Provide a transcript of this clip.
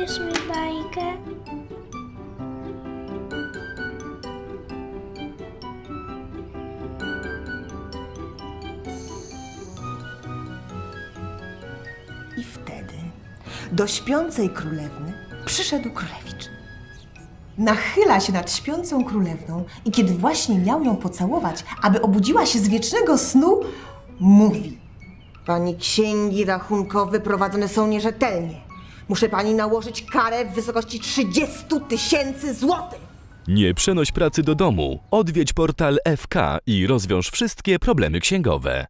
Opowiesz mi bajkę? I wtedy do śpiącej królewny przyszedł królewicz. Nachyla się nad śpiącą królewną i kiedy właśnie miał ją pocałować, aby obudziła się z wiecznego snu, mówi: Pani księgi rachunkowe prowadzone są nierzetelnie. Muszę pani nałożyć karę w wysokości 30 tysięcy złotych. Nie przenoś pracy do domu. Odwiedź portal FK i rozwiąż wszystkie problemy księgowe.